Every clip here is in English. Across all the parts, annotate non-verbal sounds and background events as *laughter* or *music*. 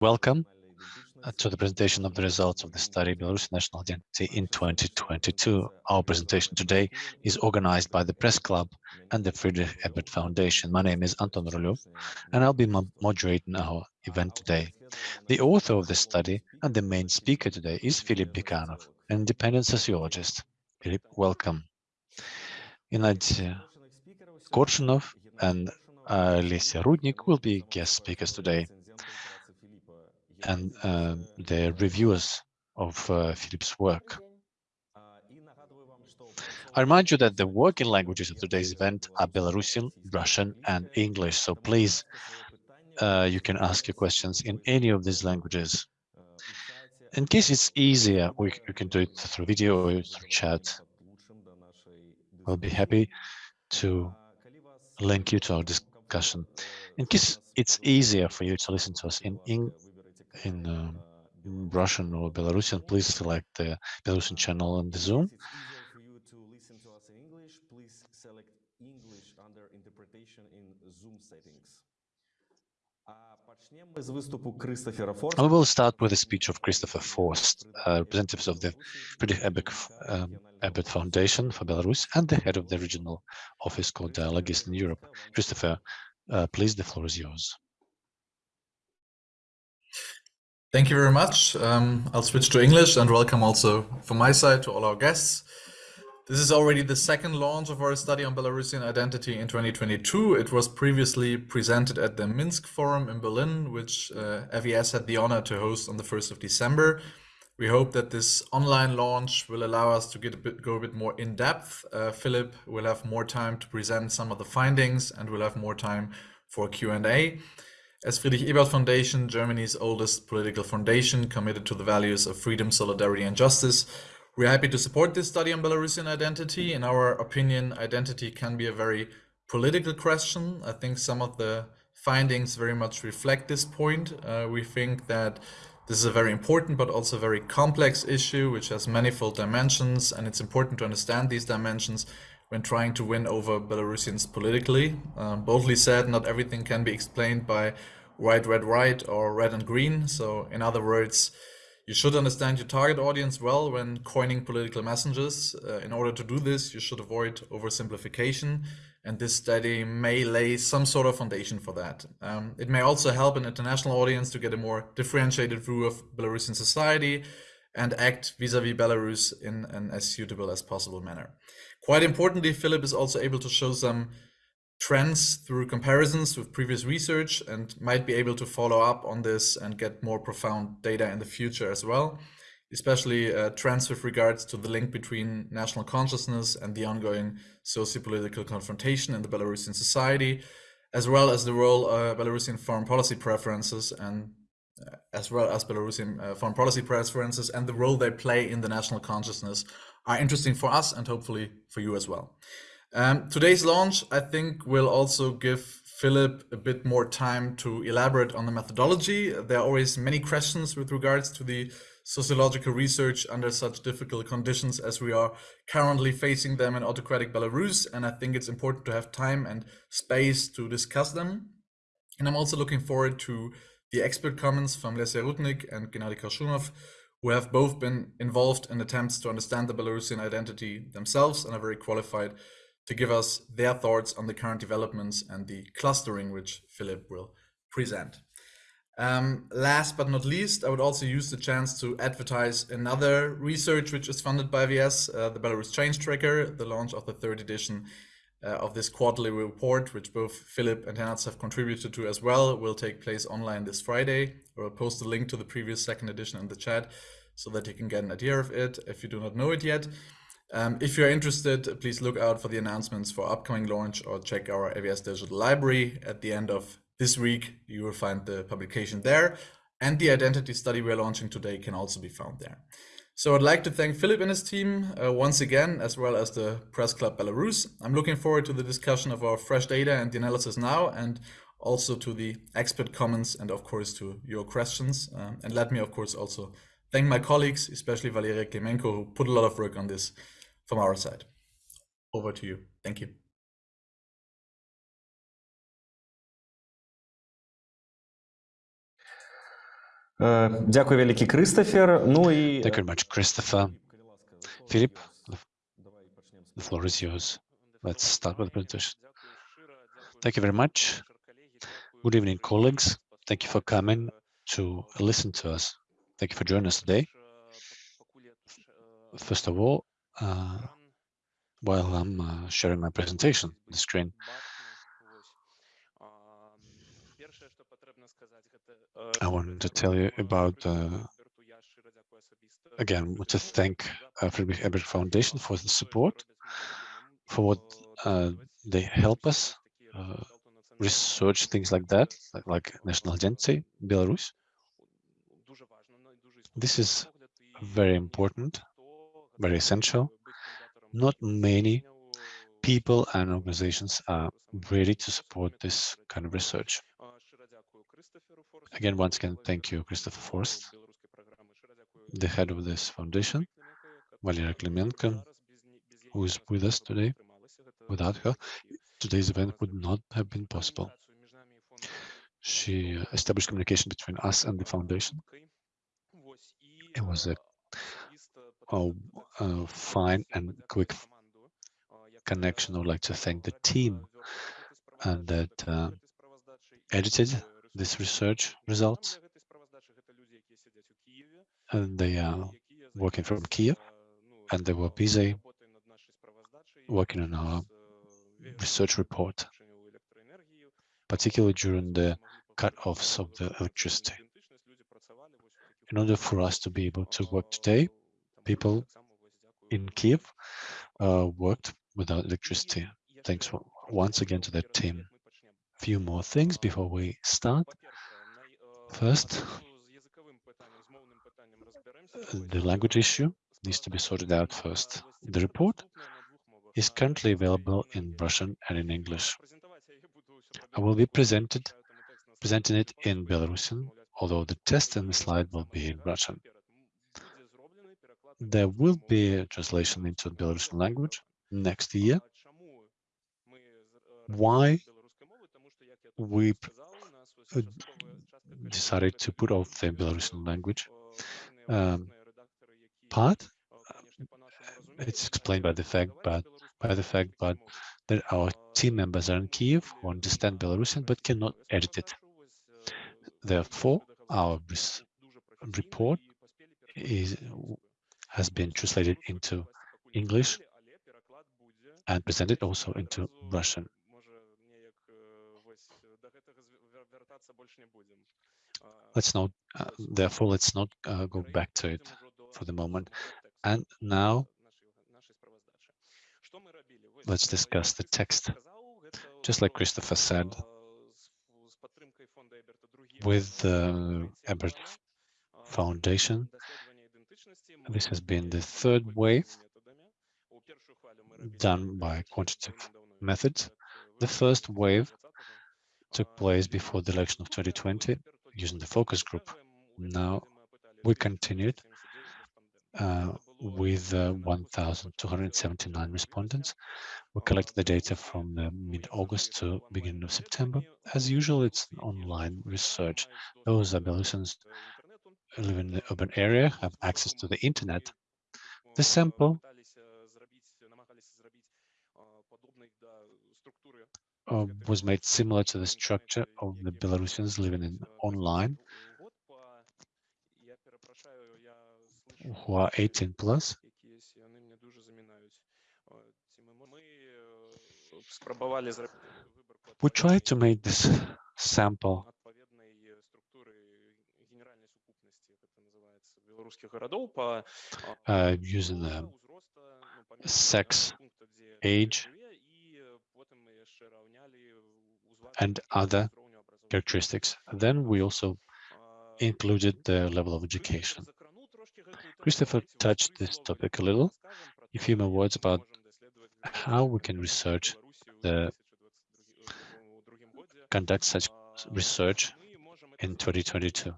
Welcome uh, to the presentation of the results of the study Belarus National Identity in 2022. Our presentation today is organized by the Press Club and the Friedrich Ebert Foundation. My name is Anton Rulyov, and I'll be moderating our event today. The author of the study and the main speaker today is Philip Bikanov, an independent sociologist. Philip, welcome. Gennady Korshunov and Lesia Rudnik will be guest speakers today and uh, the reviewers of uh, Philip's work. I remind you that the working languages of today's event are Belarusian, Russian, and English, so please, uh, you can ask your questions in any of these languages. In case it's easier, we, can do it through video or through chat. We'll be happy to link you to our discussion. In case it's easier for you to listen to us in, in in, uh, Russian or Belarusian, please select the Belarusian channel on the Zoom. We will start with a speech of Christopher Forst, uh, representatives of the Friedrich Ebert, um, Ebert Foundation for Belarus and the head of the regional office called Dialogue Eastern Europe. Christopher, uh, please, the floor is yours. Thank you very much. Um, I'll switch to English and welcome also from my side to all our guests. This is already the second launch of our study on Belarusian identity in 2022. It was previously presented at the Minsk Forum in Berlin, which uh, had the honor to host on the 1st of December. We hope that this online launch will allow us to get a bit, go a bit more in depth. Uh, Philip will have more time to present some of the findings and we'll have more time for Q&A. As Friedrich Ebert Foundation, Germany's oldest political foundation committed to the values of freedom, solidarity and justice, we're happy to support this study on Belarusian identity. In our opinion, identity can be a very political question. I think some of the findings very much reflect this point. Uh, we think that this is a very important but also very complex issue which has manifold dimensions and it's important to understand these dimensions when trying to win over Belarusians politically. Um, boldly said, not everything can be explained by white, red, white or red and green. So in other words, you should understand your target audience well when coining political messages. Uh, in order to do this, you should avoid oversimplification. And this study may lay some sort of foundation for that. Um, it may also help an international audience to get a more differentiated view of Belarusian society and act vis-a-vis -vis Belarus in an as suitable as possible manner. Quite importantly, Philip is also able to show some trends through comparisons with previous research and might be able to follow up on this and get more profound data in the future as well, especially uh, trends with regards to the link between national consciousness and the ongoing socio-political confrontation in the Belarusian society, as well as the role uh, Belarusian foreign policy preferences and uh, as well as Belarusian uh, foreign policy preferences and the role they play in the national consciousness are interesting for us and hopefully for you as well. Um, today's launch, I think, will also give Philip a bit more time to elaborate on the methodology. There are always many questions with regards to the sociological research under such difficult conditions as we are currently facing them in autocratic Belarus. And I think it's important to have time and space to discuss them. And I'm also looking forward to the expert comments from Lesia Rudnik and Gennady Korshunov, who have both been involved in attempts to understand the Belarusian identity themselves and are very qualified to give us their thoughts on the current developments and the clustering which Philip will present. Um, last but not least, I would also use the chance to advertise another research which is funded by FES, uh, the Belarus Change Tracker, the launch of the third edition uh, of this quarterly report, which both Philip and Hans have contributed to as well, will take place online this Friday. I will post a link to the previous second edition in the chat so that you can get an idea of it if you do not know it yet. Um, if you're interested, please look out for the announcements for upcoming launch or check our FES digital library. At the end of this week, you will find the publication there. And the identity study we're launching today can also be found there. So I'd like to thank Philip and his team uh, once again, as well as the Press Club Belarus. I'm looking forward to the discussion of our fresh data and the analysis now, and also to the expert comments and of course to your questions. Um, and let me of course also thank my colleagues, especially Valeria Klemenko, who put a lot of work on this from our side. Over to you. Thank you. Дякую, великий Кристофер. Ну і Thank you very much, Christopher. Philip, the, the floor is yours. Let's start with the presentation. Thank you very much. Good evening, colleagues. Thank you for coming to listen to us. Thank you for joining us today. First of all, uh, while I'm uh, sharing my presentation on the screen, I wanted to tell you about, uh, again, to thank uh, Friedrich Ebert Foundation for the support, for what uh, they help us uh, research things like that, like, like national identity, Belarus. This is very important, very essential. Not many people and organizations are ready to support this kind of research. Again, once again, thank you, Christopher Forst, the head of this foundation, Valeria Klimenko, who is with us today. Without her, today's event would not have been possible. She established communication between us and the foundation. It was a, a, a fine and quick connection. I would like to thank the team and that uh, edited this research results. And they are working from Kiev, and they were busy working on our research report, particularly during the cut-offs of the electricity. In order for us to be able to work today, people in Kiev uh, worked without electricity. Thanks once again to that team. Few more things before we start. First, э, the language issue needs to be sorted out first. The report is currently available in Russian and in English. I will be presented presenting it in Belarusian, although the test and the slide will be in Russian. There will be a translation into Belarusian language next year. Why we uh, decided to put off the Belarusian language um, part. It's explained by the fact, but by the fact, but that our team members are in Kiev who understand Belarusian but cannot edit it. Therefore, our report is has been translated into English and presented also into Russian. Let's not, uh, therefore, let's not uh, go back to it for the moment. And now, let's discuss the text. Just like Christopher said, with the Ebert Foundation, this has been the third wave done by quantitative methods. The first wave took place before the election of 2020 using the focus group. Now we continued uh, with uh, 1,279 respondents. We collected the data from mid-August to beginning of September. As usual, it's online research. Those Belarusians who live in the urban area, have access to the internet. The sample uh, was made similar to the structure of the Belarusians living in online who are 18 plus. We tried to make this sample uh, using the sex, age, and other characteristics. Then we also included the level of education. Christopher touched this topic a little. A few more words about how we can research the conduct such research in 2022.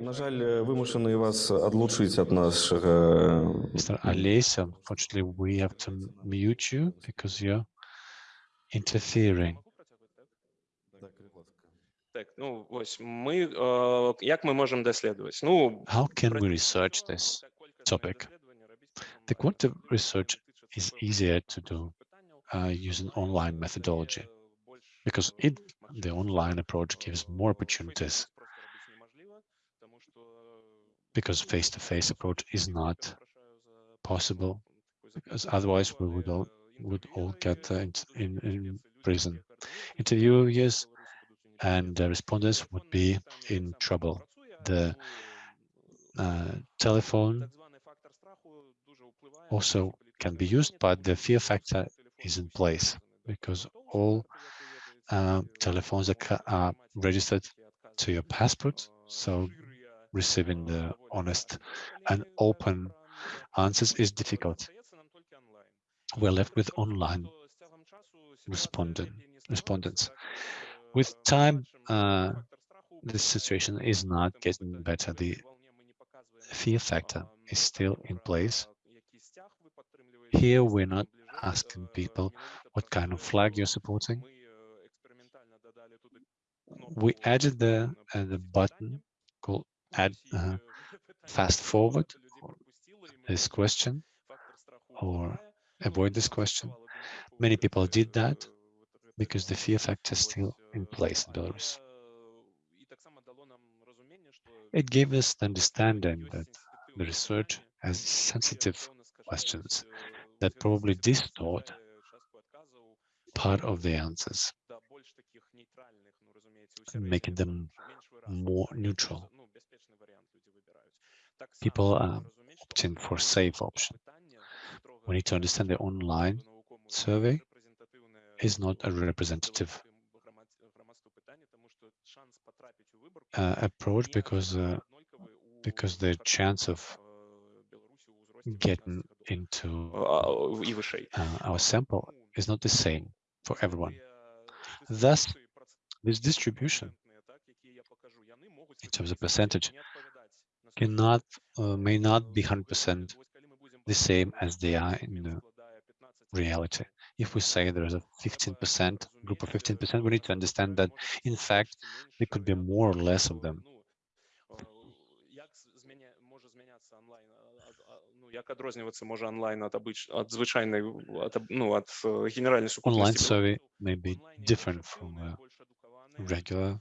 на жаль, вимушені вас отлучить от нашого... Mr. Alesa, unfortunately, we have to mute you because you're interfering. Так, ну ось ми е, як ми можемо досліджувати? Ну How can we research this topic? The quantitative research is easier to do uh, using online methodology because it, the online approach gives more opportunities because face-to-face approach is not possible because otherwise we would all would all get uh, in, in, in prison. Interviewers and the respondents would be in trouble. The uh, telephone also can be used, but the fear factor is in place because all uh, telephones are, are registered to your passport. So receiving the honest and open answers is difficult. We're left with online respondent, respondents. With time, uh, this situation is not getting better. The fear factor is still in place. Here, we're not asking people what kind of flag you're supporting. We added the, uh, the button called add uh, fast forward this question or avoid this question. Many people did that because the fear factor is still in place in Belarus. It gave us the understanding that the research has sensitive questions that probably distort part of the answers, making them more neutral people uh, opting for safe option. We need to understand the online survey is not a representative uh, approach because uh, because the chance of getting into uh, our sample is not the same for everyone. Thus, this distribution in terms of percentage cannot, uh, may not be 100% the same as they are in reality. If we say there is a 15% group of 15%, we need to understand that, in fact, there could be more or less of them. Online survey may be different from a regular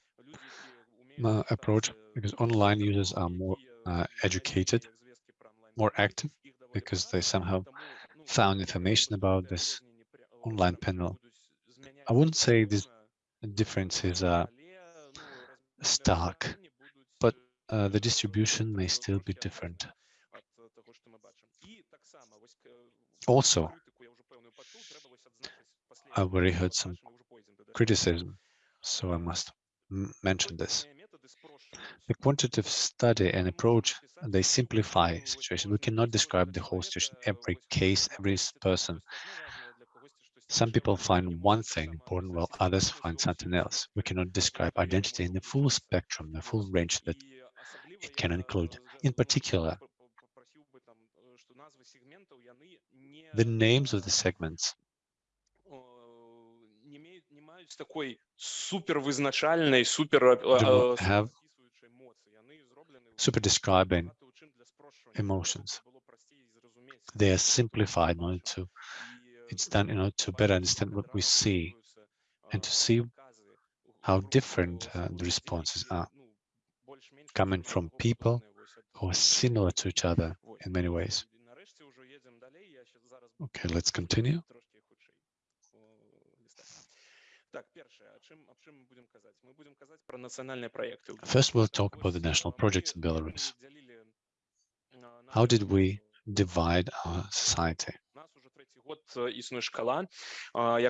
uh, approach because online users are more uh, educated, more active because they somehow found information about this online panel. I wouldn't say these differences are stark, but uh, the distribution may still be different. Also, I've already heard some criticism, so I must mention this. The quantitative study and mm-hmm. approach, they simplify situation. We cannot describe the whole situation, every case, every person. Some people find one thing important while others find something else. We cannot describe identity in the full spectrum, the full range that it can include. In particular, the names of the segments do not have Super describing emotions. They are simplified in order to, it's done in order to better understand what we see and to see how different uh, the responses are coming from people who are similar to each other in many ways. Okay, let's continue. First, we'll talk about the national projects in Belarus. How did we divide our society?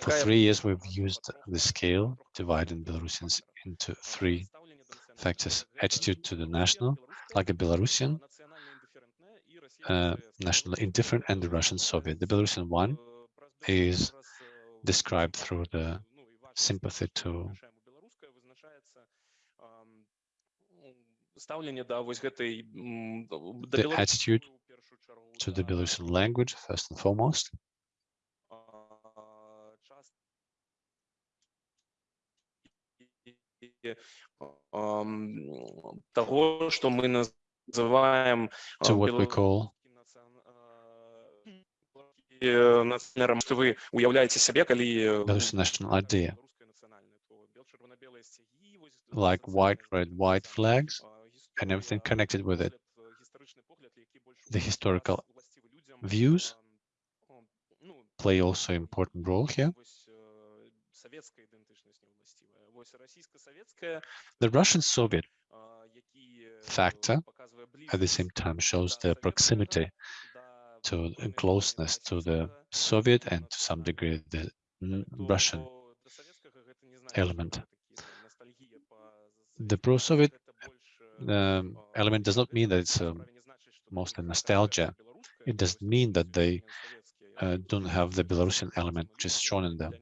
For three years, we've used the scale, dividing Belarusians into three factors. Attitude to the national, like a Belarusian, uh, national indifferent, and the Russian Soviet. The Belarusian one is described through the sympathy to. The attitude to the Belarusian language, first and foremost. to what we call Belarusian national idea like white, red, white flags, and everything connected with it. The historical views play also important role here. The Russian Soviet factor at the same time shows the proximity to closeness to the Soviet and to some degree the Russian element. The pro-Soviet um, element does not mean that it's um, mostly nostalgia. It doesn't mean that they uh, don't have the Belarusian element which is shown in them.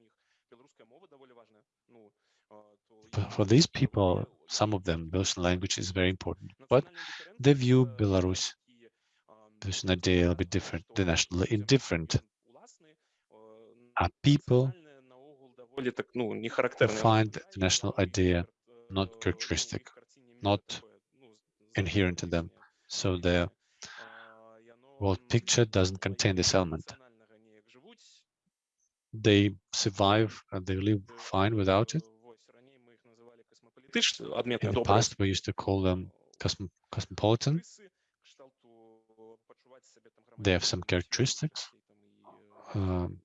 For, for these people, some of them, Belarusian language is very important, but they view Belarus, Belarusian idea a little bit different. They're nationally indifferent. Are people find the national idea not characteristic, not inherent in them. So the world picture doesn't contain this element. They survive and they live fine without it. In the past, we used to call them cosmo cosmopolitan. They have some characteristics. Um,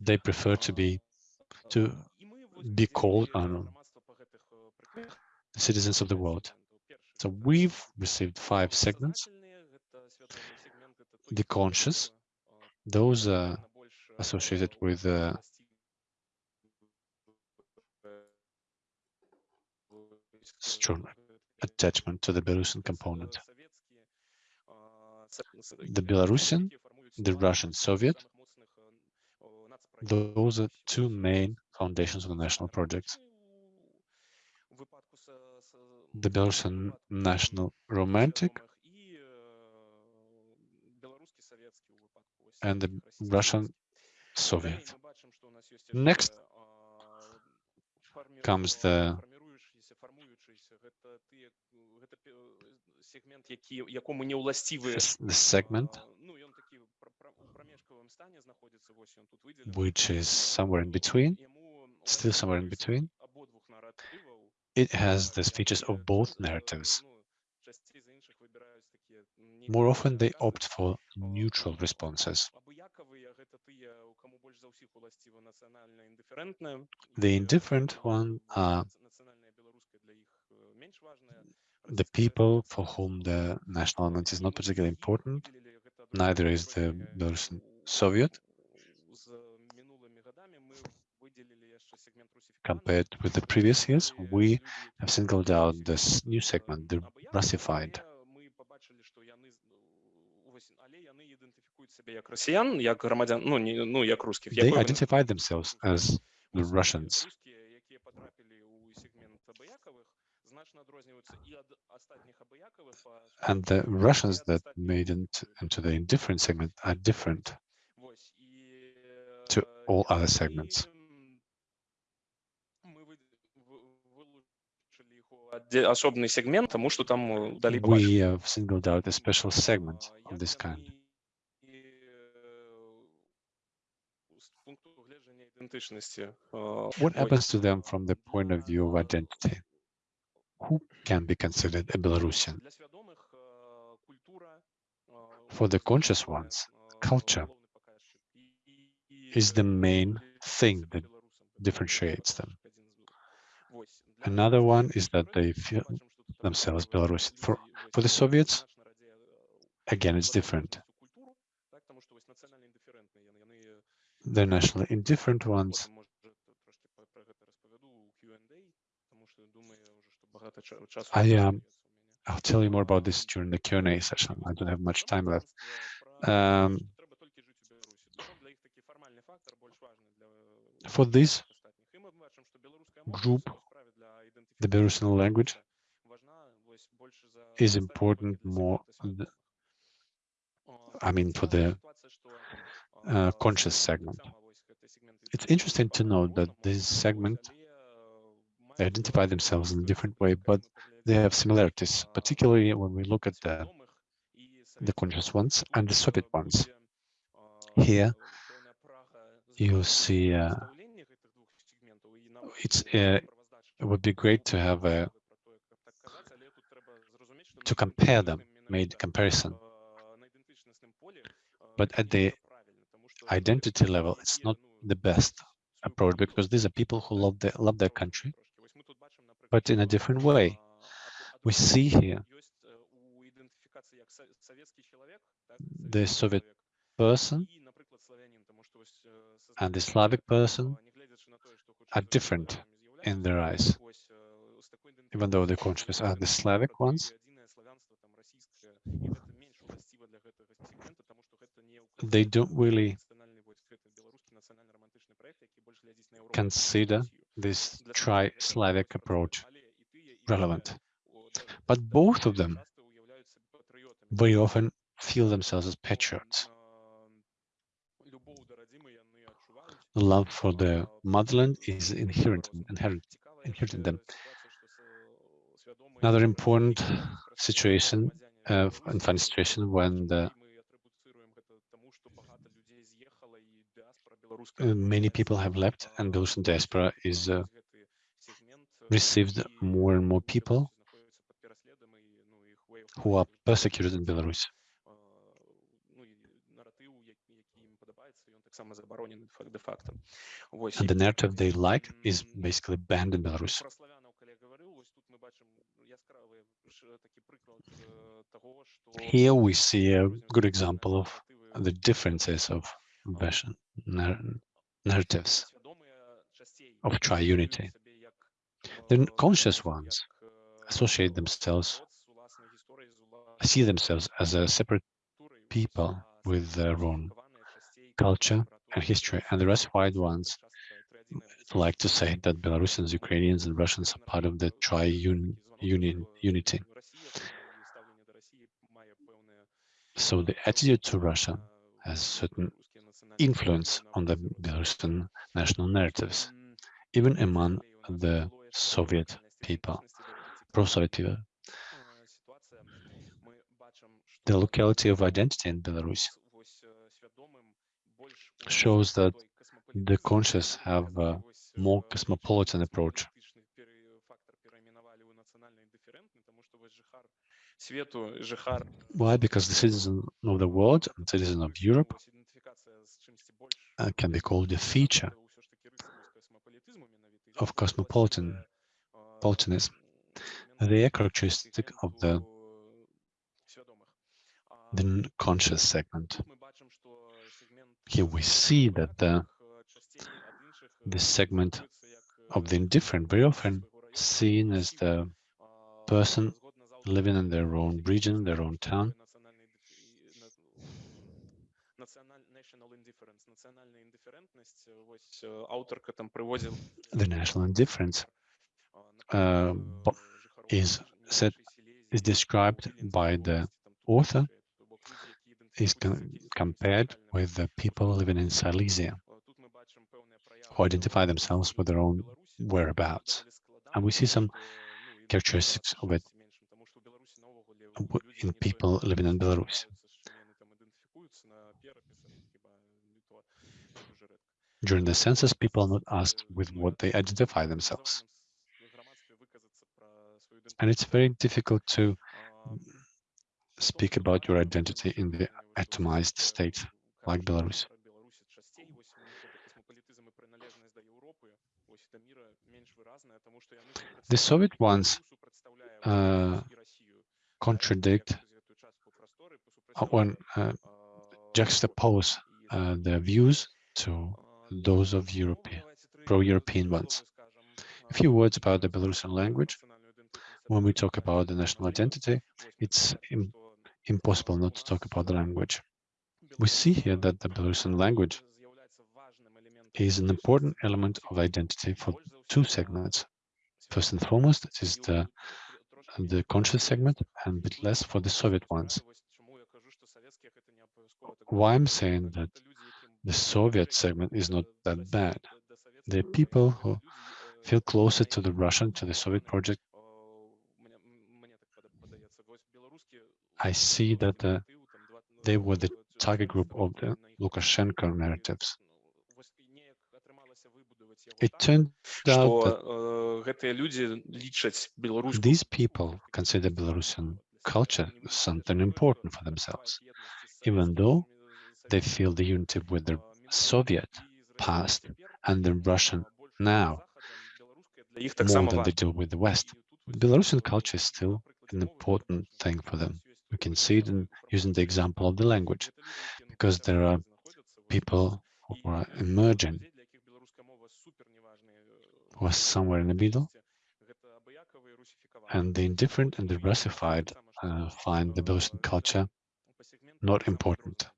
they prefer to be to be called know, citizens of the world. So we've received five segments. The conscious, those are associated with uh, strong attachment to the Belarusian component. The Belarusian, the Russian Soviet, those are two main foundations of the national projects. The Belarusian national romantic and the Russian Soviet. Next comes the the segment which is somewhere in between, still somewhere in between. It has the features of both narratives. More often, they opt for neutral responses. The indifferent one are the people for whom the national element is not particularly important. Neither is the Belarusian Soviet Compared with the previous years, we have singled out this new segment, the Russified. They identify themselves as the Russians. And the Russians that made it into the indifferent segment are different to all other segments. їх у отде- особний сегмент, тому що там е, далі побачимо. We have singled out a special segment А, of як this kind. вони, е, з пункту гледження ідентичності, е, What ось, happens to them from the point of view of для- identity? Who can be considered a Belarusian? Для свідомих е, культура е, For the conscious це, ones, е, culture головний показчик. І- і, is the е, main роблять thing себе that білорусом, differentiates them. Another one is that they feel themselves Belarus. For, for the Soviets, again, it's different. They're nationally indifferent ones. I um, I'll tell you more about this during the Q&A session. I don't have much time left. Um, for this group the Belarusian language is important more, I mean, for the uh, conscious segment. It's interesting to note that this segment identify themselves in a different way, but they have similarities, particularly when we look at the, the conscious ones and the Soviet ones. Here, you see uh, it's a it would be great to have a to compare them, made comparison. But at the identity level, it's not the best approach because these are people who love their love their country, but in a different way. We see here the Soviet person and the Slavic person are different in their eyes, even though the countries are the Slavic ones. They don't really consider this tri-Slavic approach relevant. But both of them very often feel themselves as patriots. The love for the motherland is inherent, inherent, inherent in them. Another important situation uh, and funny situation when the uh, many people have left and Belarusian diaspora is uh, received more and more people who are persecuted in Belarus. And the narrative they like is basically banned in Belarus. Here we see a good example of the differences of Russian narratives of tri-unity. The conscious ones associate themselves, see themselves as a separate people with their own culture and history, and the Russified ones like to say that Belarusians, Ukrainians, and Russians are part of the tri-union unity. So the attitude to Russia has certain influence on the Belarusian national narratives, even among the Soviet people, pro-Soviet people. The locality of identity in Belarus shows that the conscious have a more cosmopolitan approach. Why? Because the citizen of the world and citizen of Europe uh, can be called a feature of cosmopolitan politanism. They are characteristic of the, the conscious segment. Here we see that the, the segment of the indifferent very often seen as the person living in their own region, their own town. The national indifference uh, is said is described by the author is compared with the people living in Silesia who identify themselves with their own whereabouts. And we see some characteristics of it in people living in Belarus. During the census, people are not asked with what they identify themselves. And it's very difficult to speak about your identity in the atomized state like Belarus. The Soviet ones uh, contradict when uh, juxtapose uh, their views to those of European, pro-European ones. A few words about the Belarusian language. When we talk about the national identity, it's impossible not to talk about the language. We see here that the Belarusian language is an important element of identity for two segments. First and foremost, it is the the conscious segment and a bit less for the Soviet ones. Why I'm saying that the Soviet segment is not that bad. The people who feel closer to the Russian, to the Soviet project. I see that uh, they were the target group of the Lukashenko narratives. It turned out that these people consider Belarusian culture something important for themselves, even though they feel the unity with their Soviet past and the Russian now, more than they do with the West. Belarusian culture is still an important thing for them we can see it in, using the example of the language, because there are people who are emerging, who are somewhere in the middle, and the indifferent and the Russified uh, find the Belarusian culture not important.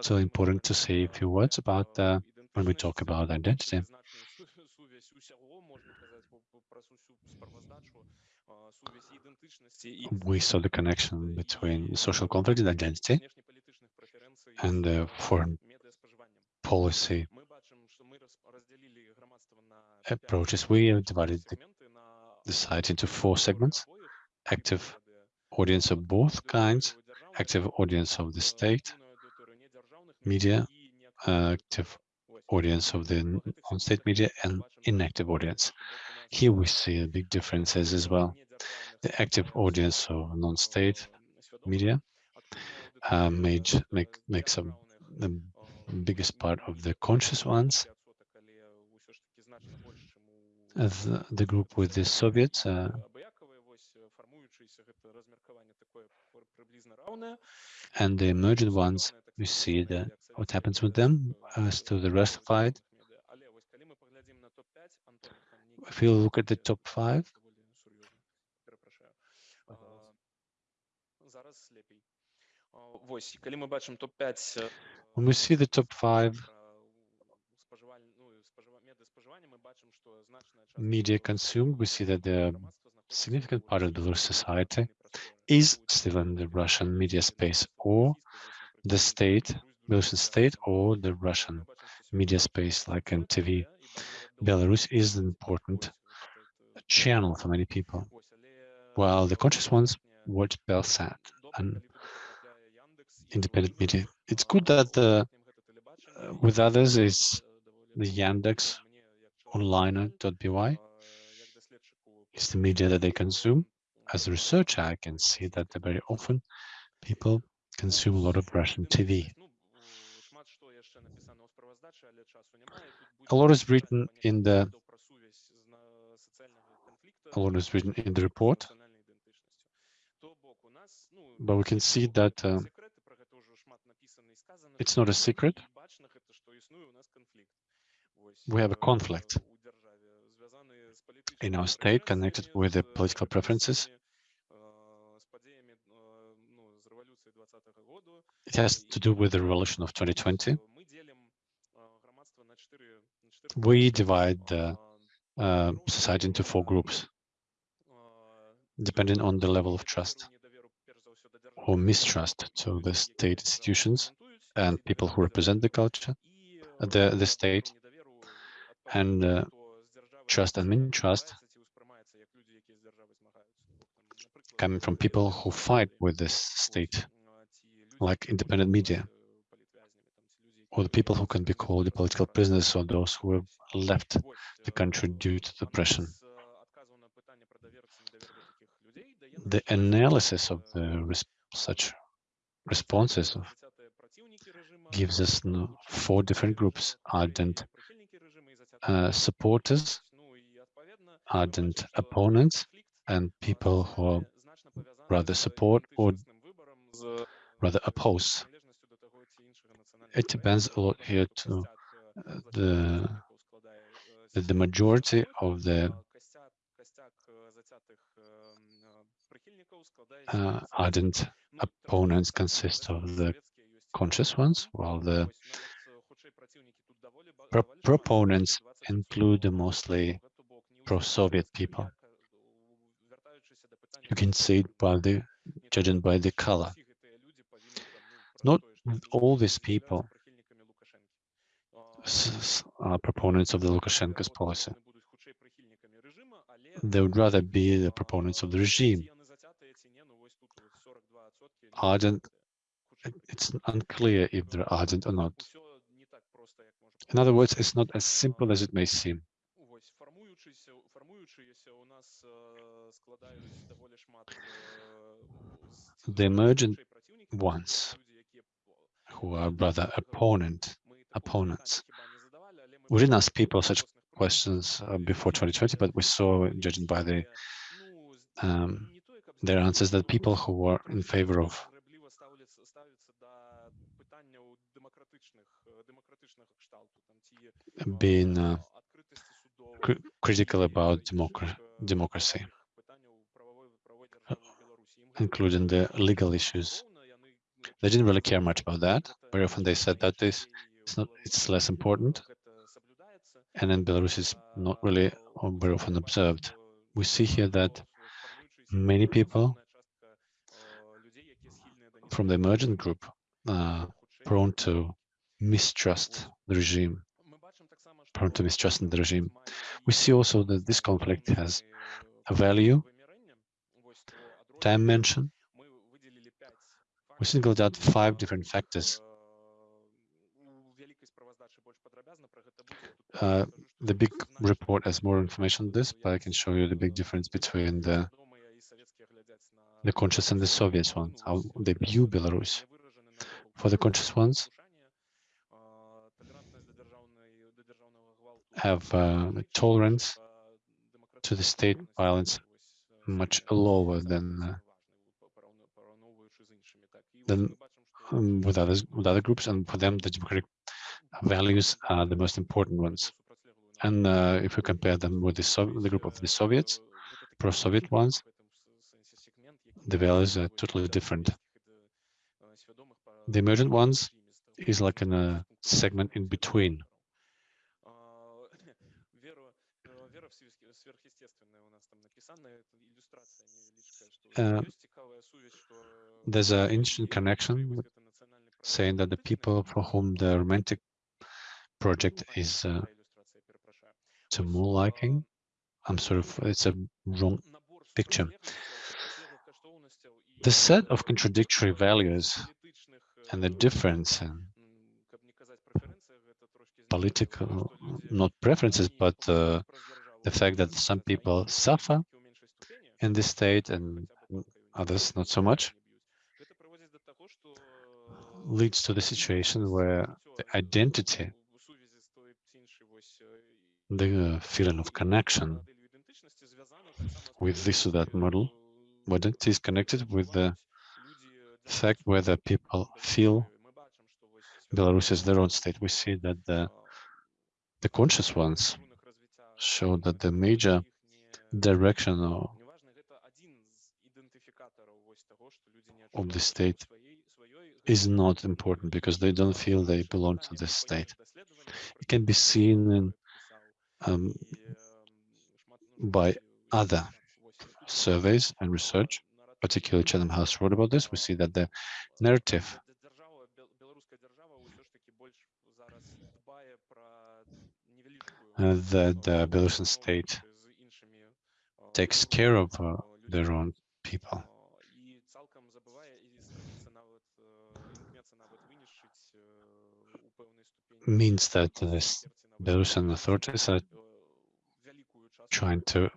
So important to say a few words about the when we talk about identity. We saw the connection between social conflict and identity and foreign policy approaches. We divided the, the site into four segments, active audience of both kinds, active audience of the state, media, uh, active audience of the on-state media and inactive audience. Here we see big differences as well. The active audience of non-state media uh, made, make, makes up the biggest part of the conscious ones. The group with the Soviets uh, and the emergent ones we see that what happens with them as to the Russified. If you look at the top five, when we see the top five media consumed, we see that the significant part of the Belarus society is still in the Russian media space or the state, Belarusian state, or the Russian media space like NTV. Belarus is an important channel for many people, while the conscious ones watch Belsat, and independent media. It's good that the, uh, with others is the Yandex Onliner.by is the media that they consume. As a researcher, I can see that very often people consume a lot of Russian TV. A lot is written in the a lot is written in the report, but we can see that uh, it's not a secret. We have a conflict in our state connected with the political preferences It has to do with the revolution of 2020. We divide the uh, society into four groups, depending on the level of trust or mistrust to the state institutions and people who represent the culture, the, the state, and uh, trust and mistrust coming from people who fight with this state like independent media, or the people who can be called the political prisoners or those who have left the country due to depression. The analysis of the res- such responses gives us four different groups ardent uh, supporters, ardent opponents, and people who rather support or rather oppose. It depends a lot here to the the majority of the uh, ardent opponents consist of the conscious ones, while the pro- proponents include the mostly pro-Soviet people. You can see it by the judging by the color. Not all these people are proponents of the Lukashenko's policy. They would rather be the proponents of the regime. Ardent, it's unclear if they're ardent or not. In other words, it's not as simple as it may seem. The emergent ones who are rather opponent, opponents. We didn't ask people such questions uh, before 2020, but we saw, judging by the um, their answers, that people who were in favor of being uh, cr critical about democra democracy, including the legal issues they didn't really care much about that. Very often they said that this it's not it's less important. And in Belarus it's not really very often observed. We see here that many people from the emergent group are prone to mistrust the regime, prone to mistrust the regime. We see also that this conflict has a value, time we singled out five different factors. Uh, the big report has more information on this, but I can show you the big difference between the, the conscious and the Soviet ones, how they view Belarus. For the conscious ones, have uh, tolerance to the state violence much lower than uh, than um, with others with other groups, and for them the democratic values are the most important ones. And uh, if we compare them with the, Sov- the group of the Soviets, pro-Soviet ones, the values are totally different. The emergent ones is like in a segment in between. Uh, There's an interesting connection saying that the people for whom the romantic project is uh, to more liking, I'm sort of, it's a wrong picture. The set of contradictory values and the difference in political, not preferences, but uh, the fact that some people suffer in this state and others not so much leads to the situation where the identity, the uh, feeling of connection with this or that model, identity is connected with the fact whether people feel Belarus is their own state. We see that the, the conscious ones show that the major direction of, of the state is not important because they don't feel they belong to this state. It can be seen in, um, by other surveys and research, particularly Chatham House wrote about this. We see that the narrative that the Belarusian state takes care of uh, their own people. Means that the Belarusian authorities are trying to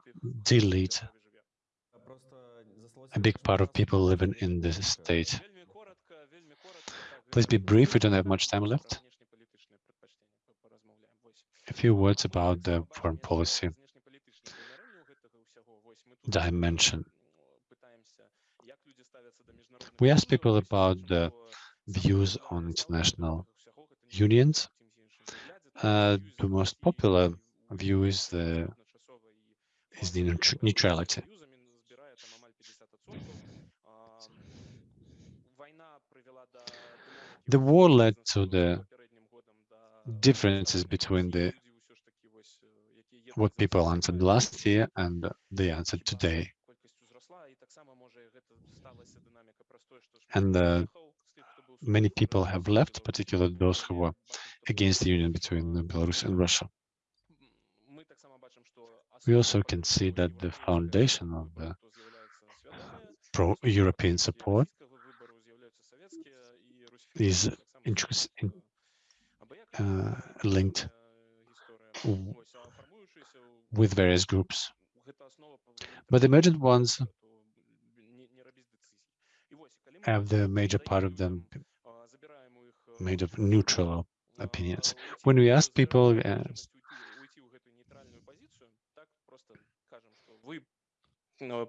delete a big part of people living in this state. Please be brief, we don't have much time left. A few words about the foreign policy dimension. We asked people about the views on international unions. Uh, the most popular view is the is the neutrality. The war led to the differences between the what people answered last year and they answered today. And uh, many people have left, particularly those who were against the union between Belarus and Russia. We also can see that the foundation of the uh, pro-European support is uh, linked with various groups. But the emergent ones have the major part of them made of neutral opinions. When we asked people, uh,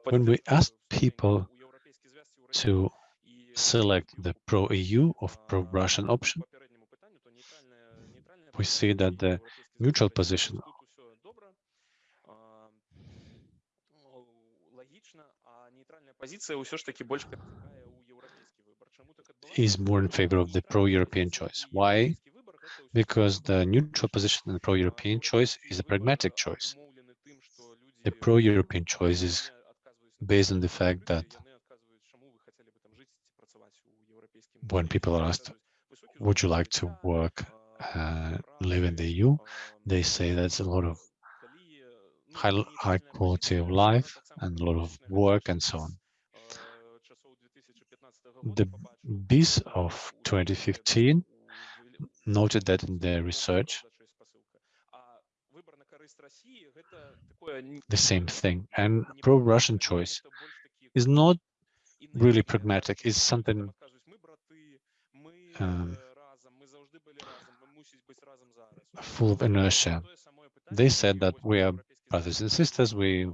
when we asked people to select the pro-EU or pro-Russian option, we see that the neutral position is more in favor of the pro-European choice. Why? Because the neutral position the pro-European choice is a pragmatic choice. The pro-European choice is based on the fact that when people are asked, would you like to work, uh, live in the EU? They say that's a lot of high, high quality of life and a lot of work and so on. The BISS of 2015 noted that in their research, the same thing. And pro-Russian choice is not really pragmatic, it's something um, full of inertia. They said that we are brothers and sisters, we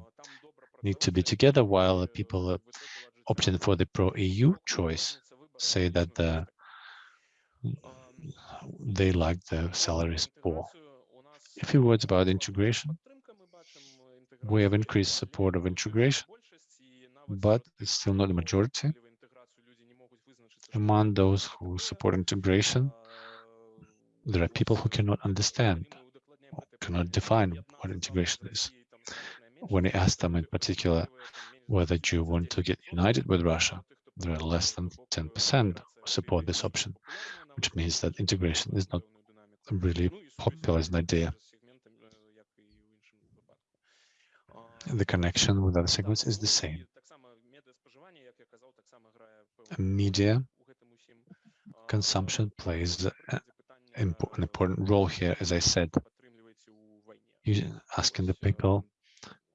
need to be together, while people uh, opting for the pro-EU choice say that the, they like the salaries poor. A few words about integration. We have increased support of integration, but it's still not the majority. Among those who support integration, there are people who cannot understand, cannot define what integration is. When I ask them in particular whether you want to get united with Russia, less than 10% support this option, which means that integration is not really popular as an idea. The connection with other segments is the same. Media consumption plays an important role here, as I said. You're asking the people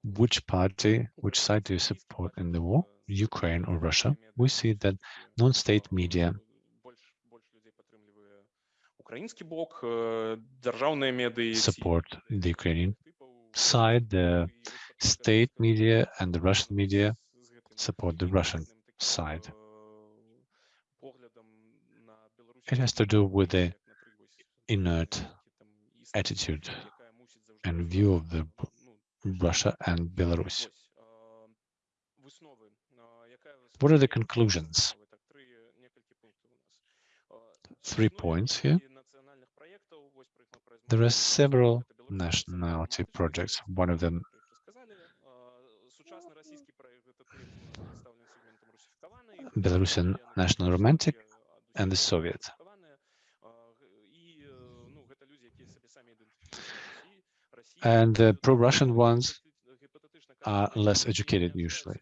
which party, which side do you support in the war, Ukraine or Russia, we see that non-state media support the Ukrainian side, the state media and the Russian media support the Russian side. It has to do with the inert attitude and view of the Russia and Belarus. What are the conclusions? Three points here. There are several nationality projects. One of them, Belarusian National Romantic and the Soviet. And the pro-Russian ones are less educated usually.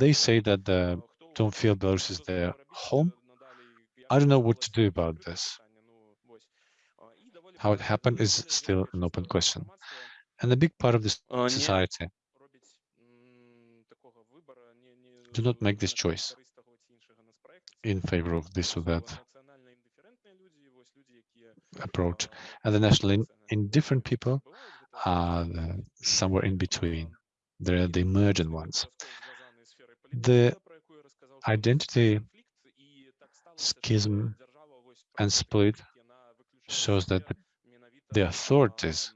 They say that the, don't feel Belarus is their home. I don't know what to do about this. How it happened is still an open question. And a big part of this uh, society do not make this choice in favor of this or that approach. And the national indifferent people are somewhere in between. They're the emergent ones the identity schism and split shows that the, authorities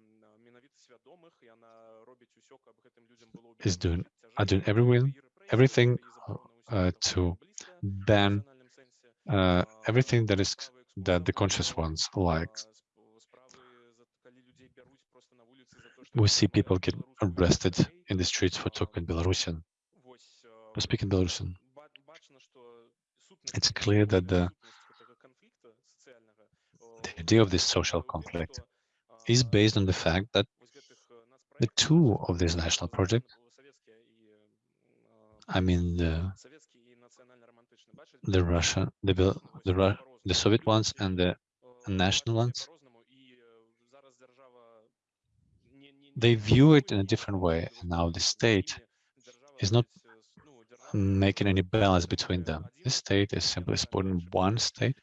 is doing are doing everything everything uh, uh to ban uh, everything that is that the conscious ones like. We see people get arrested in the streets for talking Belarusian. Speaking, speak in Belarusian. It's clear that the, the idea of this social conflict is based on the fact that the two of this national project, I mean the, the Russia, the, the, the Soviet ones and the national ones, they view it in a different way. And now the state is not making any balance between them. This state is simply supporting one state,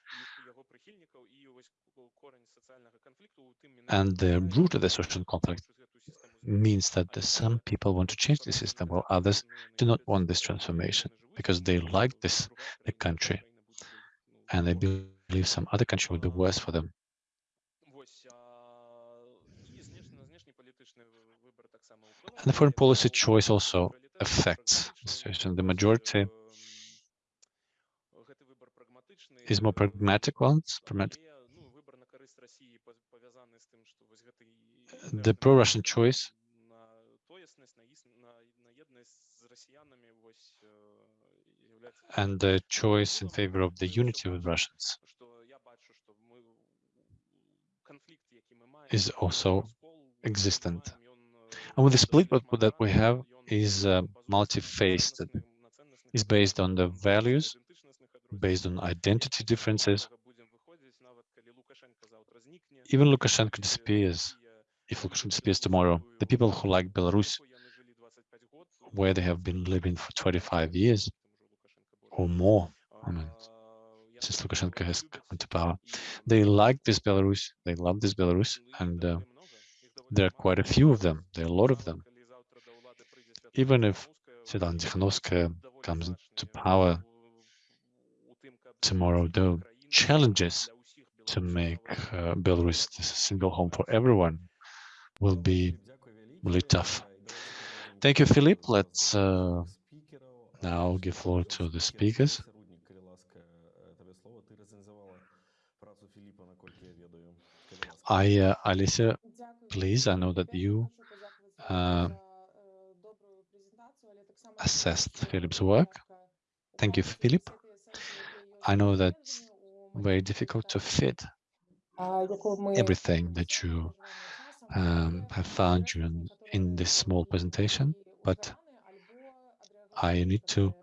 and the root of the social conflict means that some people want to change the system while others do not want this transformation because they like this the country and they believe some other country would be worse for them. And the foreign policy choice also affects the situation. The majority is more pragmatic ones. The pro-Russian choice and the choice in favor of the unity with Russians is also existent. And with the split that we have is uh, multi-faced, is based on the values, based on identity differences. Even Lukashenko disappears, if Lukashenko disappears tomorrow, the people who like Belarus, where they have been living for 25 years or more, I mean, since Lukashenko has come to power, they like this Belarus, they love this Belarus, and uh, there are quite a few of them, there are a lot of them. Even if Svetlana Tikhanovskaya comes to power tomorrow, the challenges to make uh, Belarus a single home for everyone will be really tough. Thank you, Philip. Let's uh, now give floor to the speakers. I, uh, Alicia, please, I know that you uh, assessed Philip's work. Thank you, Philip. I know that's very difficult to fit everything that you um, have found during in this small presentation, but I need to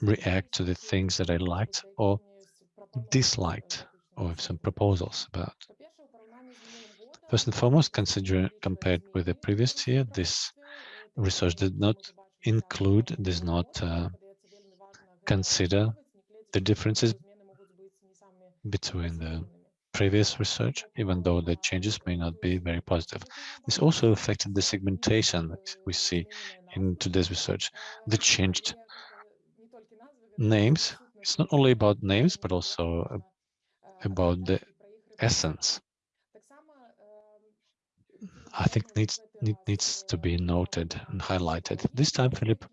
react to the things that I liked or disliked, or some proposals about. First and foremost, compared with the previous year, this research did not include, does not uh, consider the differences between the previous research, even though the changes may not be very positive. This also affected the segmentation that we see in today's research. The changed names. It's not only about names, but also about the essence I think needs need, needs to be noted and highlighted. This time, Philip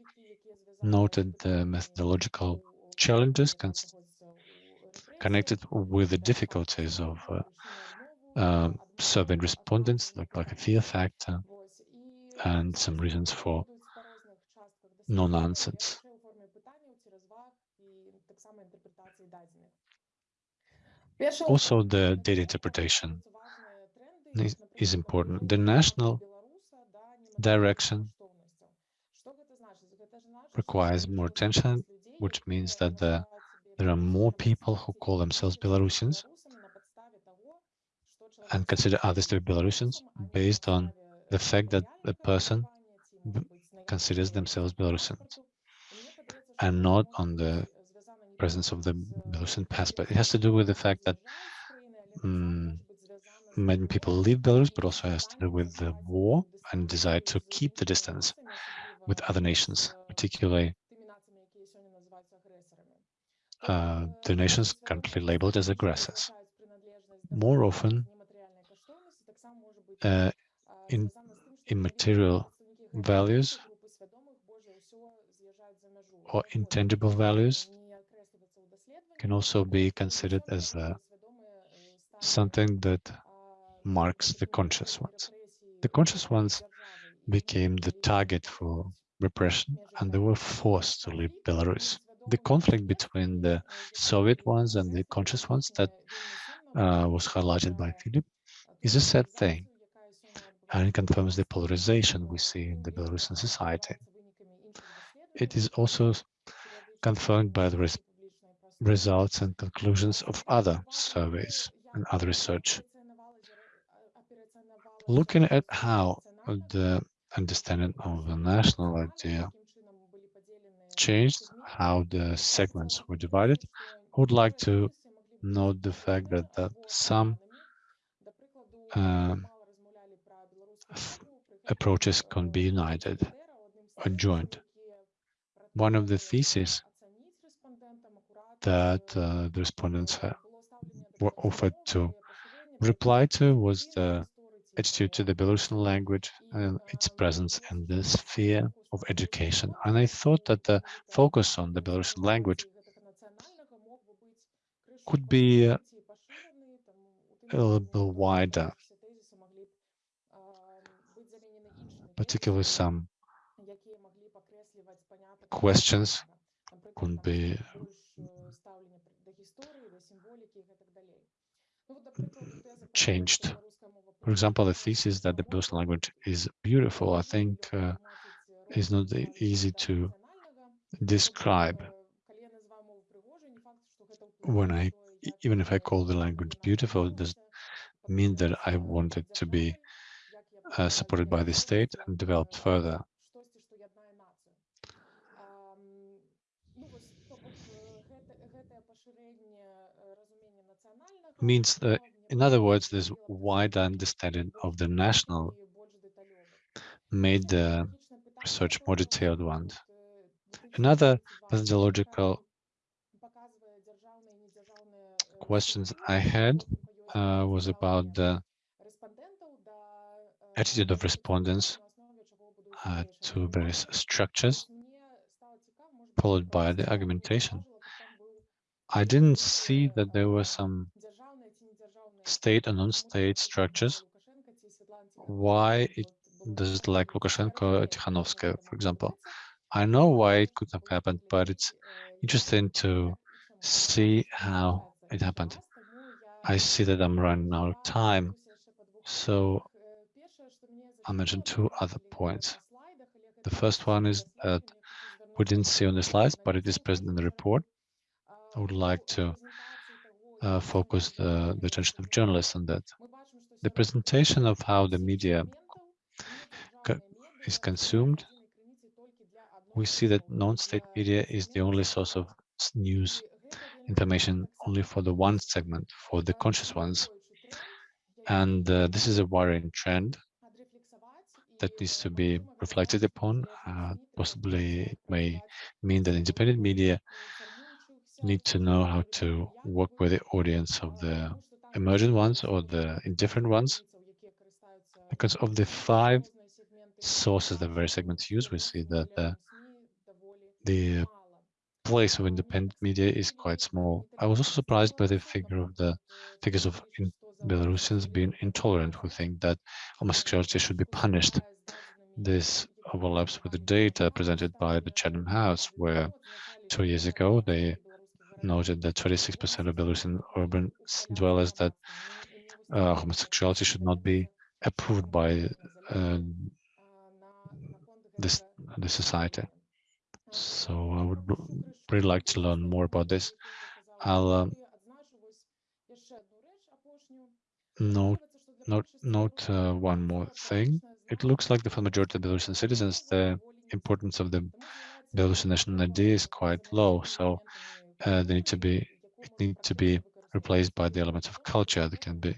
noted the methodological challenges connected with the difficulties of uh, uh, survey respondents, like, like a fear factor, and some reasons for non-answers. Also, the data interpretation is important. The national direction requires more attention, which means that the, there are more people who call themselves Belarusians and consider others to be Belarusians based on the fact that the person considers themselves Belarusians and not on the presence of the Belarusian passport. It has to do with the fact that um, many people leave Belarus, but also has to do with the war and desire to keep the distance with other nations, particularly uh, the nations currently labeled as aggressors. More often, uh, in immaterial values or intangible values can also be considered as uh, something that marks the conscious ones. The conscious ones became the target for repression and they were forced to leave Belarus. the conflict between the Soviet ones and the conscious ones that uh, was highlighted by Philip is a sad thing and it confirms the polarization we see in the Belarusian society. It is also confirmed by the res results and conclusions of other surveys and other research. Looking at how the understanding of the national idea changed, how the segments were divided, I would like to note the fact that, that some uh, approaches can be united or joined. One of the theses that uh, the respondents were offered to reply to was the attitude to the Belarusian language and its presence in the sphere of education. And I thought that the focus on the Belarusian language could be uh, a little bit wider, particularly some questions could be changed. For example, the thesis that the Belarusian language is beautiful, I think uh, is not easy to describe. When I, even if I call the language beautiful, it does mean that I want it to be uh, supported by the state and developed further. Means that in other words, this wide understanding of the national made the research more detailed one. Another methodological questions I had uh, was about the attitude of respondents uh, to various structures, followed by the argumentation. I didn't see that there were some state and non-state structures. Why it does it like Lukashenko, Tikhanovskaya, for example? I know why it could have happened, but it's interesting to see how it happened. I see that I'm running out of time, so I'll mention two other points. The first one is that we didn't see on the slides, but it is present in the report. I would like to uh, focus the, the attention of journalists on that. The presentation of how the media co is consumed, we see that non-state media is the only source of news information only for the one segment, for the conscious ones. And uh, this is a worrying trend that needs to be reflected upon. Uh, possibly it may mean that independent media need to know how to work with the audience of the emergent ones or the indifferent ones. Because of the five sources that various segments use, we see that the, the place of independent media is quite small. I was also surprised by the figure of the figures of Belarusians being intolerant who think that homosexuality should be punished. This overlaps with the data presented by the Chatham House, where two years ago they noted that 26% of Belarusian urban dwellers that uh, homosexuality should not be approved by uh, this the society. So I would really like to learn more about this. I'll um, note note note uh, one more thing. It looks like the for majority of Belarusian citizens, the importance of the Belarusian national idea is quite low. So uh, they need to be it need to be replaced by the elements of culture that can be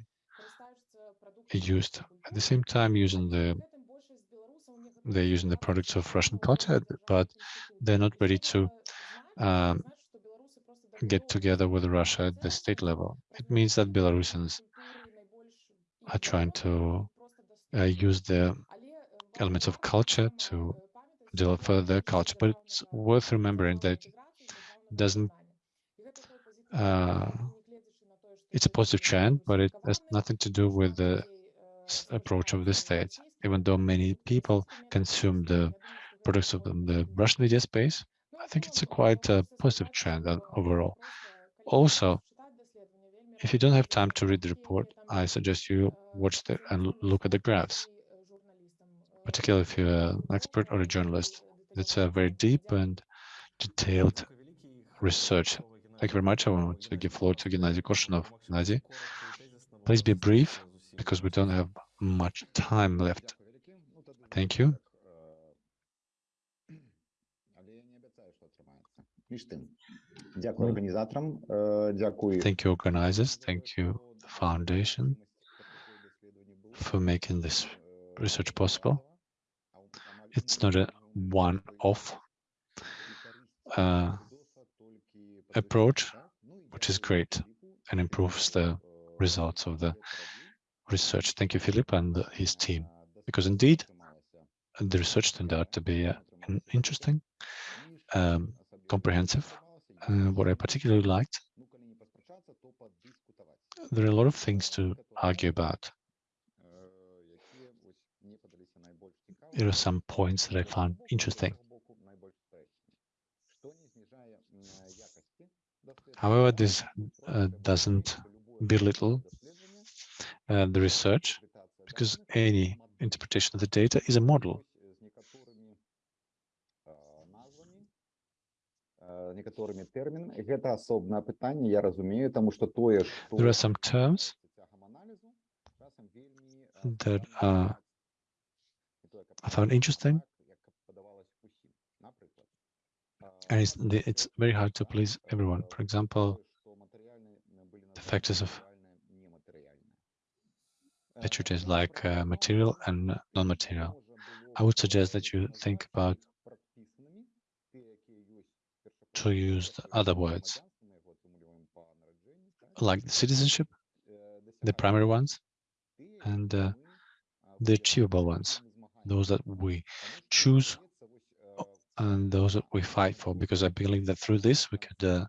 used at the same time using the they're using the products of Russian culture, but they're not ready to um, get together with Russia at the state level. It means that Belarusians are trying to uh, use the elements of culture to develop their culture, but it's worth remembering that it doesn't uh, it's a positive trend, but it has nothing to do with the approach of the state. Even though many people consume the products of the, Russian media space, I think it's a quite a positive trend uh, overall. Also, if you don't have time to read the report, I suggest you watch the and look at the graphs, particularly if you're an expert or a journalist. It's a very deep and detailed research. Thank you very much. I want to give floor to Gennady Korshunov. Gennady, please be brief because we don't have much time left. Thank you. Thank you, organizers. Thank you, the foundation, for making this research possible. It's not a one-off. Uh, approach, which is great and improves the results of the research. Thank you, Philip, and his team, because indeed the research turned out to be uh, interesting, um, comprehensive. Uh, what I particularly liked, there are a lot of things to argue about. There are some points that I found interesting. However, this uh, doesn't belittle uh, the research because any interpretation of the data is a model. There are some terms that are, I found interesting and it's, it's very hard to please everyone. For example, the factors of literature like uh, material and non-material. I would suggest that you think about to use the other words like the citizenship, the primary ones, and uh, the achievable ones, those that we choose and those that we fight for, because I believe that through this we could uh,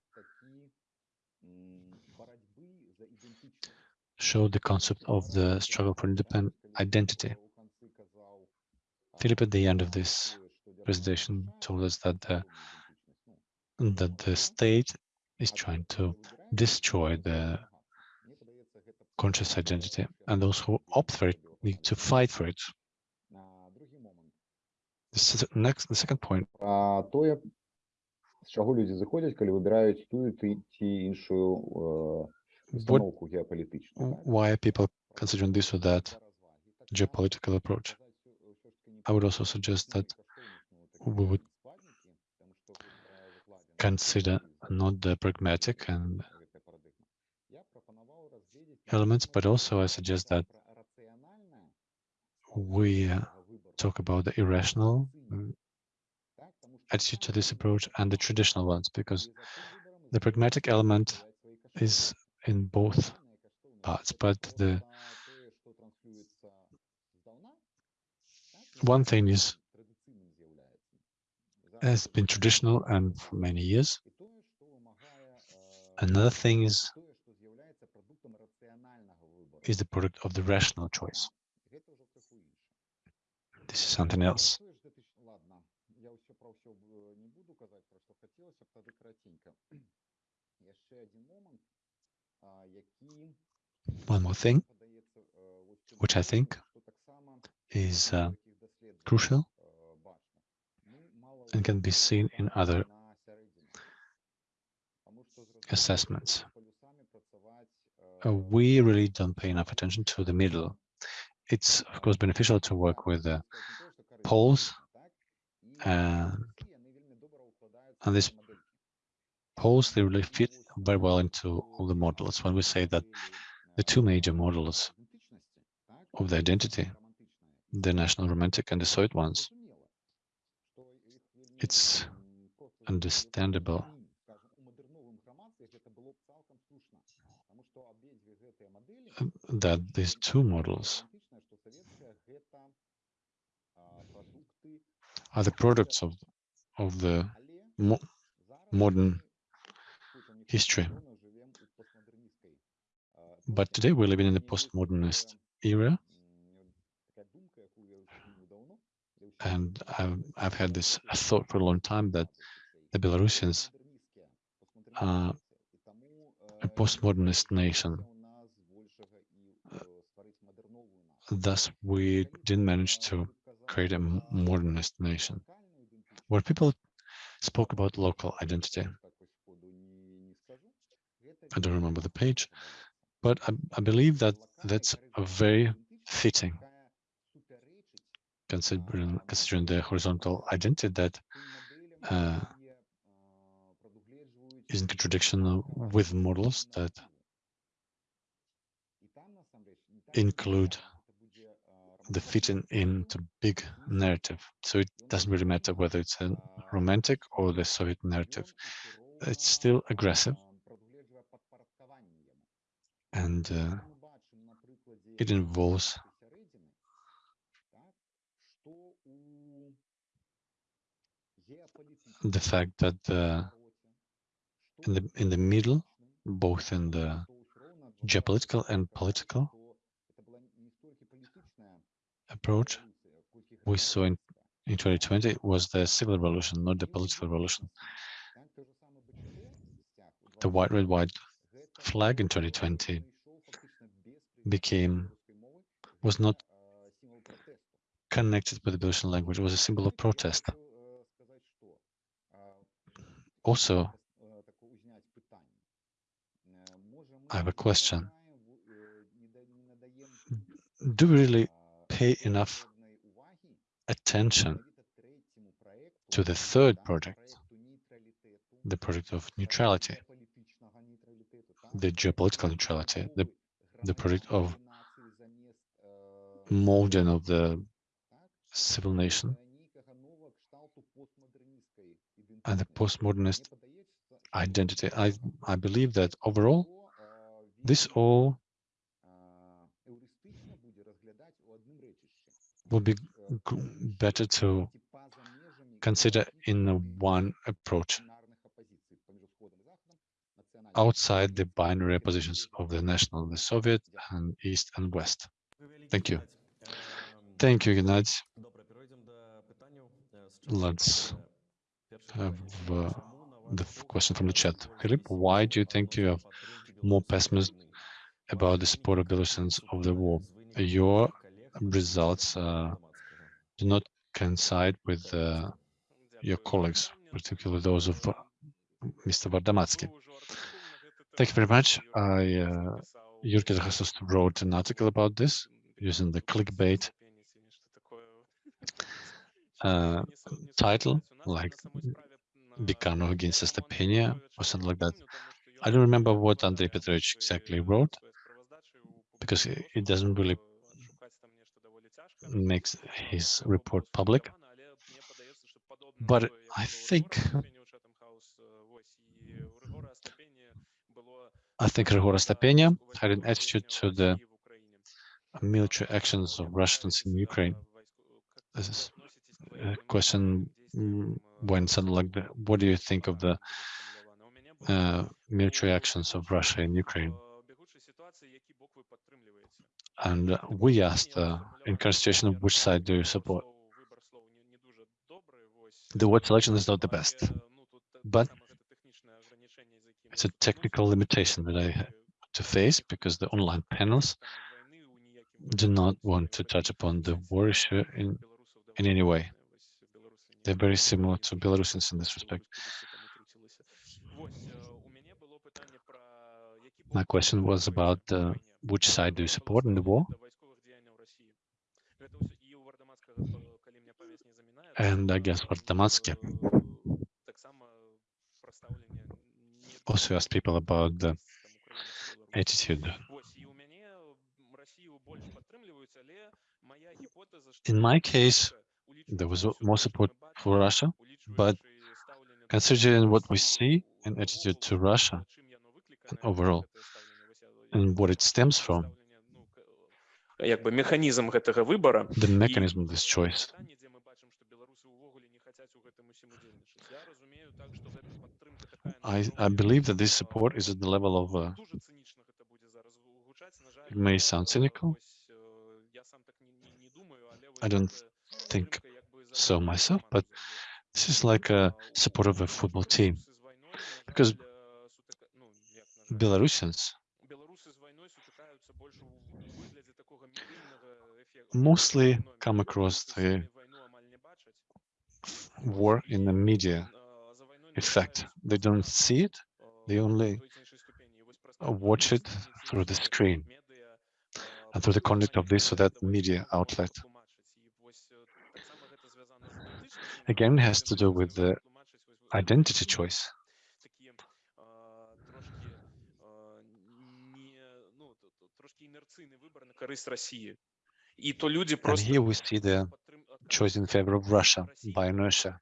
show the concept of the struggle for independent identity. Philip, at the end of this presentation, told us that the, that the state is trying to destroy the conscious identity, and those who opt for it need to fight for it. This is next, the second point. А тое, з чаго людзі зыходзяць, калі выбіраюць тую ці ці іншую э, What, установку геапалітычную. так? why are people considering this or that geopolitical approach? I would also suggest that we would consider not the pragmatic and elements, but also I suggest that we uh, talk about the irrational mm, attitude to this approach and the traditional ones, because the pragmatic element is in both parts, but the one thing is has been traditional and for many years. Another thing is is the product of the rational choice. This is something else. *clears throat* One more thing, which I think is uh, crucial and can be seen in other assessments. Uh, we really don't pay enough attention to the middle it's of course beneficial to work with the poles and and this poles they really fit very well into all the models. When we say that the two major models of the identity, the national romantic and the Soviet ones, it's understandable uh, that these two models are the products of of the mo modern history. But today we're living in the postmodernist era, and I've, I've had this thought for a long time that the Belarusians are a postmodernist nation. Uh, thus, we didn't manage to create a modernist nation. Where people spoke about local identity, I don't remember the page, but I, I believe that that's a very fitting, considering, considering the horizontal identity that uh, is in contradiction with models that include the fitting into big narrative. So it doesn't really matter whether it's a romantic or the Soviet narrative. It's still aggressive and uh, it involves the fact that uh, in the in the middle, both in the geopolitical and political approach, we saw in, in 2020 was the civil revolution, not the political revolution. The white, red, white flag in 2020 became was not connected with the Belarusian language. It was a symbol of protest. Also, I have a question. Do we really pay enough attention to the third project, the project of neutrality, the geopolitical neutrality, the, the project of molding of the civil nation and the postmodernist identity. I, I believe that overall, this all would be better to consider in one approach outside the binary positions of the national, the Soviet and East and West. Thank you. Thank you, Gennady. Let's have uh, the question from the chat. Philip, why do you think you have more pessimism about the support of Belarusians of the war? Your results uh, do not coincide with uh, your colleagues, particularly those of uh, Mr. Vardamatsky. Thank you very much. I, uh, Zahasos wrote an article about this using the clickbait uh, title, like Dekanov against Estepenia or something like that. I don't remember what Andrei Petrovich exactly wrote because it doesn't really makes his report public. But I think I think Grigora Stepenia had an attitude to the military actions of Russians in Ukraine. This is a question when something like the, what do you think of the uh, military actions of Russia in Ukraine? And we asked uh, in constitution which side do you support? The word selection is not the best, but it's a technical limitation that I had to face because the online panels do not want to touch upon the war issue in, in any way. They're very similar to Belarusians in this respect. My question was about uh, which side do you support in the war? And I guess Vardamatsky also asked people about the attitude. In my case, there was more support for Russia, but considering what we see in attitude to Russia and overall, and what it stems from, як би механізм гэтага выбара the mechanism of this choice. пытанне дзе мы бачым што беларусы ўвогуле не хацяць у гэтым усім удзельнічаць я разумею так што гэта падтрымка такая I, I believe that this support is at the level of, uh, дуже цынічна гэта будзе зараз гучаць на жаль it may sound cynical, вось, э, я сам так не, не, не думаю але I don't think so myself, but This is like a support of a football team. Because Belarusians mostly come across the war in the media effect. They don't see it, they only watch it through the screen and through the conduct of this or that media outlet. Again, it has to do with the identity choice. And here we see the choice in favor of Russia by inertia.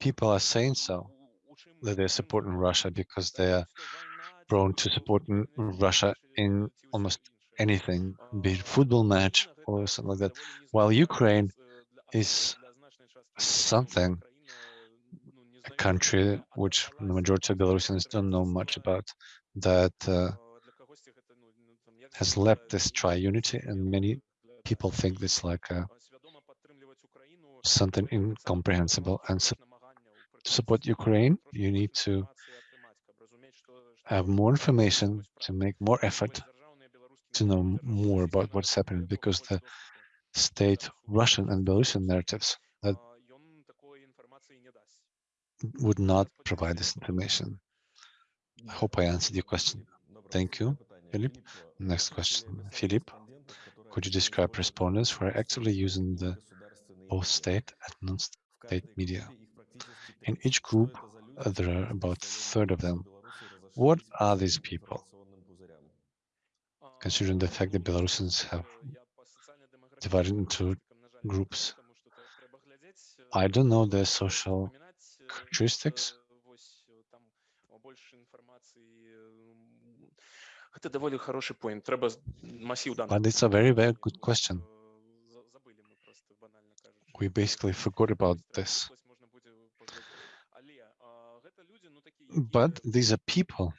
People are saying so, that they're supporting Russia because they are prone to supporting Russia in almost anything, be it football match or something like that, while Ukraine is something, a country which the majority of Belarusians don't know much about, that uh, has left this tri-unity and many people think it's like a, something incomprehensible and to support Ukraine you need to have more information to make more effort to know more about what's happening because the state Russian and Belarusian narratives that would not provide this information. I hope I answered your question. Thank you, Philip. Next question, Philip. Could you describe respondents who are actively using the both state and non-state media? In each group, uh, there are about a third of them. What are these people? Considering the fact that Belarusians have divided into groups. I don't know their social characteristics. Это доволі хороший point. Треба масив даних. But it's a very, very good question. Забили ми просто банально кажучи. We basically forgot about this. Ось можна буде поглядати. Але а, гэта люди, ну такі But these are people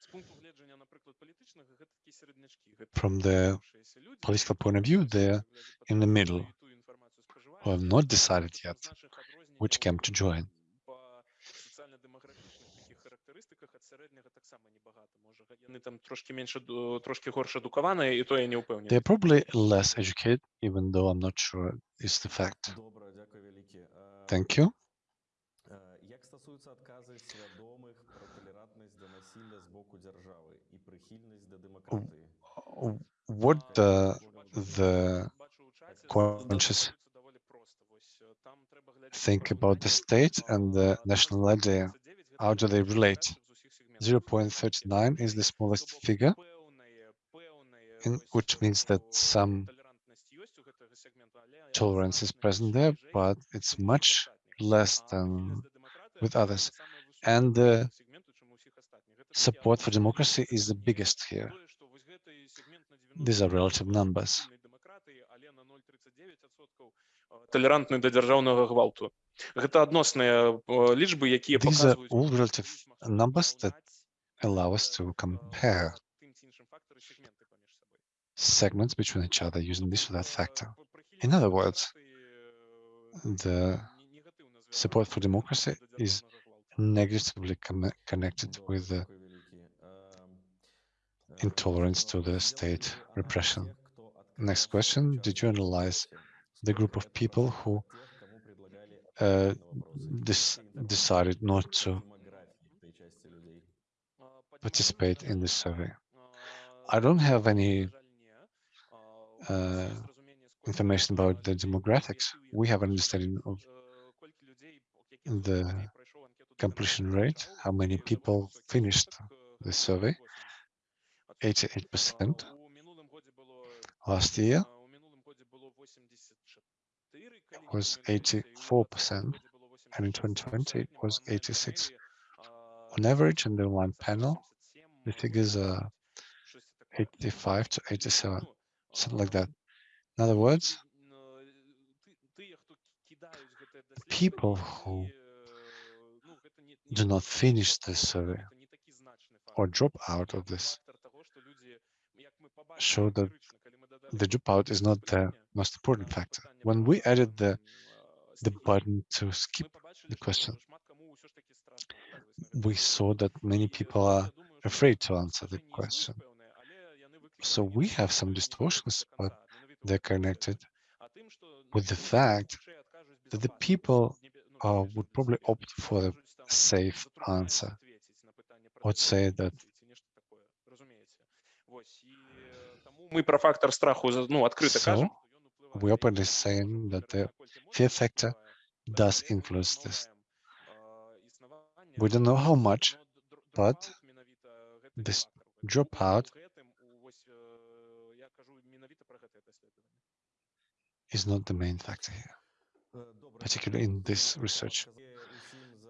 з пункту гледжання, наприклад, політичного, гэта такі середнячки. Гэта from the вибравшиеся люди, political point of view, they're in the middle, ту інформацію who have споживають. not decided yet З наших відрознень which camp to join. вони там трошки менше, ду- трошки горше дуковані, і то я не впевнений. They're probably less educated, even though I'm not sure it's the fact. Добре, дякую велике. Е, Thank you. е, Як стосується відказів свідомих про толерантність до насилля з боку держави і прихильність до демократії? Uh, What uh, the Бачу у чаті, conscious задумуються доволі просто. Ось, е, там треба глядати think по about the порівнянню, state and the а, national idea? 0.39 How do they це relate? 0.39 is the smallest Тобто figure, певне- певне in, ось, which means that о, some толерантність є у цього сегменту, але tolerance is значно present there, ніжей but it's всіх much остатніх. less А than прихильність до демократії with це others. саме висока And у the цього сегменту, чим у всіх остатніх. Це такі support for абсолютні democracy is the такі biggest here. тое, що ось гэтий сегмент на These are 90% relative numbers. прихильний демократії, але на 0,39% толерантний до дзяржаўнага гвалту. Гэта адносныя э, лічбы, якія These are паказваюць all relative більш магчымасць numbers that параўнаць, allow us to compare segments between each other using this or that factor. In other words, the support for democracy is negatively connected with the intolerance to the state repression. Next question, did you analyze the group of people who uh, decided not to participate in this survey. I don't have any uh, uh information about the demographics. We have an understanding of the completion rate, how many people finished the survey, 88% last year was 84% and in 2020 it was 86 on average in the one panel the figures are uh, 85 to 87, something like that. In other words, people who do not finish this survey or drop out of this show that the dropout is not the most important factor. When we added the the button to skip the question, we saw that many people are afraid to answer the question. So we have some distortions, but they're connected with the fact that the people uh, would probably opt for the safe answer. Would say that Ми про фактор страху за- ну, відкрито So, кажемо. we openly saying that the fear factor does influence this. We don't know how much, but this dropout is not the main factor here, particularly in this research.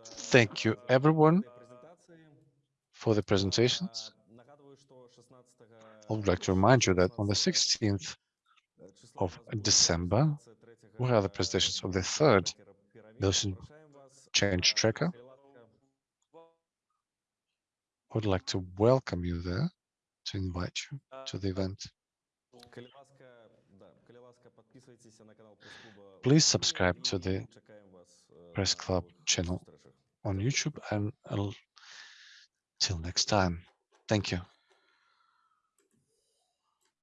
Thank you, everyone, for the presentations. I would like to remind you that on the 16th of December, we have the presentations of the third Belarusian change tracker. I would like to welcome you there, to invite you to the event. Please subscribe to the Press Club channel on YouTube and I'll till next time. Thank you.